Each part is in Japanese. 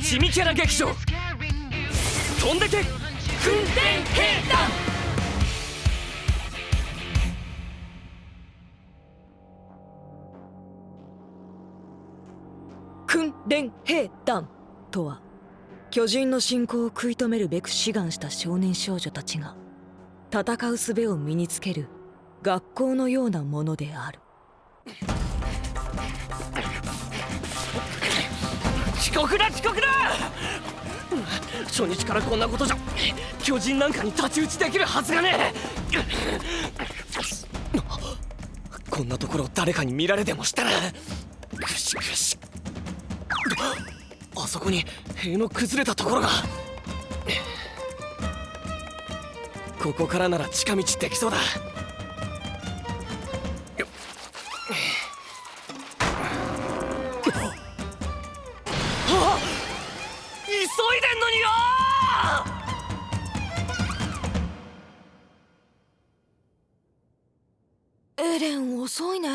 地味キャラ劇場。飛んでけ。訓練兵団。訓練兵団とは巨人の侵攻を食い止めるべく志願した少年少女たちが戦う術を身につける学校のようなものである。遅刻だ遅刻だ！初日からこんなことじゃ巨人なんかに太刀打ちできるはずがねえ！こんなところ誰かに見られでもしたらぐしぐし。あそこに塀の崩れたところが。ここからなら近道できそうだ。エレン遅いね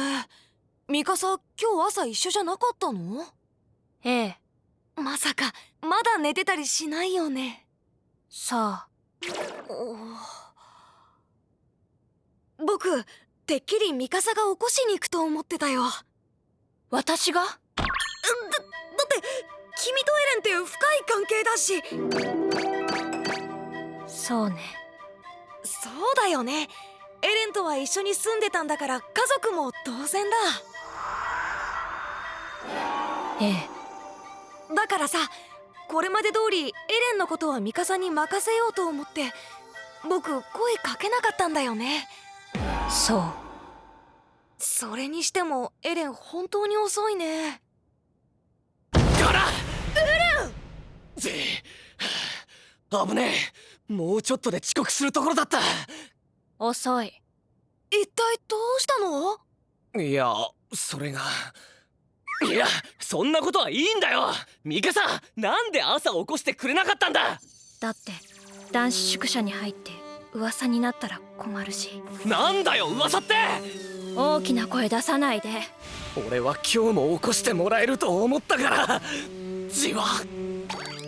ミカサ今日朝一緒じゃなかったのええまさかまだ寝てたりしないよねさあ僕てっきりミカサが起こしに行くと思ってたよ私がだだって君とエレンって深い関係だしそうねそうだよねエレンとは一緒に住んでたんだから家族も当然だ。ええ。だからさこれまで通りエレンのことはミカサに任せようと思って僕声かけなかったんだよね。そう。それにしてもエレン本当に遅いね。ガラ。エレンぜはあ。危ねえ。もうちょっとで遅刻するところだった遅い。一体どうしたの？いやそれが。いやそんなことはいいんだよ。ミカサなんで朝起こしてくれなかったんだ？だって男子宿舎に入って噂になったら困るし。なんだよ噂って！大きな声出さないで。俺は今日も起こしてもらえると思ったから。じわ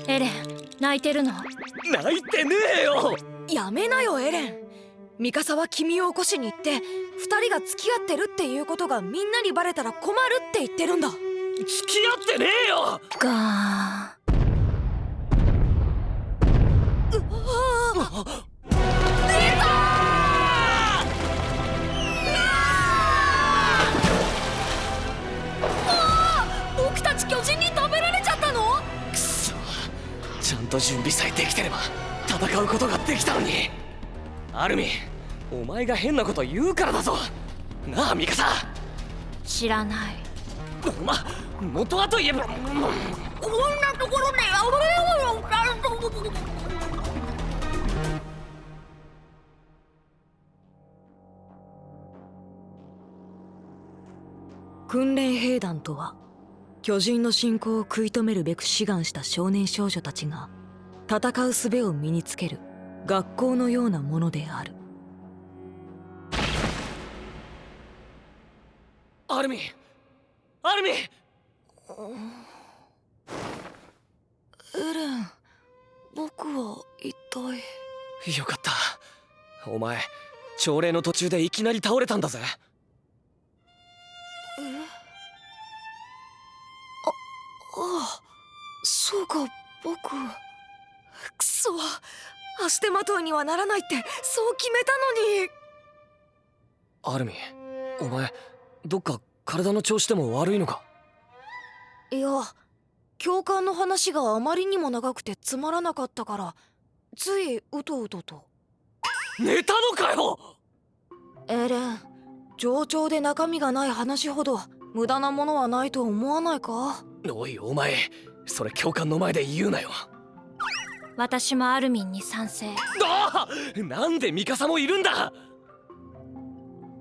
エレン泣いてるの？泣いてねえよ！やめなよエレンミカサは君を起こしに行って二人が付き合ってるっていうことがみんなにバレたら困るって言ってるんだ。付き合ってねえよ！ガ僕たち巨人に食べられちゃったの？くそ。ちゃんと準備さえできてれば戦うことができたのにアルミお前が変なこと言うからだぞ。なあミカサ。知らない。ま元はといえばこんなところで訓練兵団とは巨人の侵攻を食い止めるべく志願した少年少女たちが戦う術を身につける学校のようなものである。アルミアルミエレン僕は一体。よかった。お前朝礼の途中でいきなり倒れたんだぜ。ああそうか僕。くそ足手まといにはならないってそう決めたのに。アルミお前どっか体の調子でも悪いのか？いや教官の話があまりにも長くてつまらなかったからついうとうとと。寝たのかよ！エレン冗長で中身がない話ほど無駄なものはないと思わないか？おいお前それ教官の前で言うなよ私もアルミンに賛成。ああなんでミカサもいるんだ！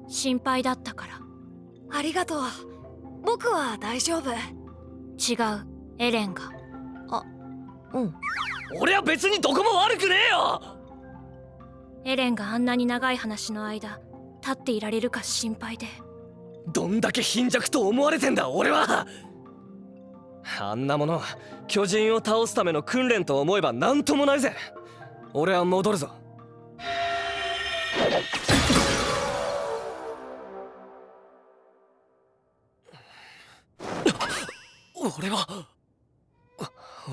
心配だったから。ありがとう。僕は大丈夫。違う。エレンが。うん。俺は別にどこも悪くねえよ！エレンがあんなに長い話の間立っていられるか心配で。どんだけ貧弱と思われてんだ俺ははああんなもの巨人を倒すための訓練と思えば何ともないぜ。俺は戻るぞ。俺は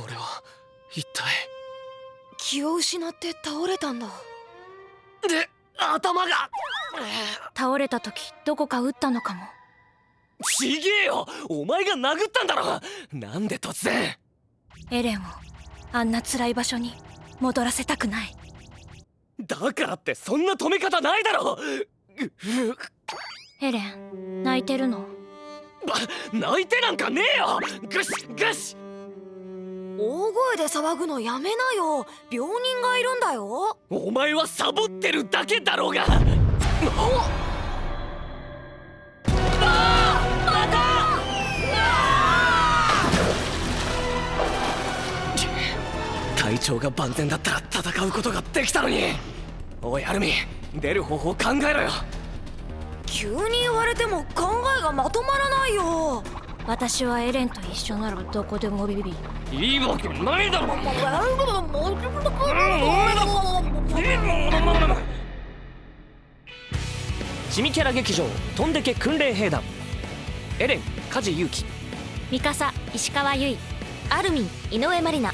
俺は一体気を失って倒れたんだ。で頭が。倒れた時どこか打ったのかもちげえよ！お前が殴ったんだろ！なんで突然？エレンをあんな辛い場所に戻らせたくない。だからってそんな止め方ないだろ！エレン泣いてるの？ば泣いてなんかねえよ！グシグシ大声で騒ぐのやめなよ！病人がいるんだよ！お前はサボってるだけだろうが調が万全だったら戦うことができたのに。おいアルミ出る方法考えろよ。急に言われても考えがまとまらないよ。私はエレンと一緒ならどこでもビビビ。いいわけないだろチミキャラ劇場飛んでけ訓練兵団。エレン梶裕貴。ミカサ石川由依。アルミン井上まりな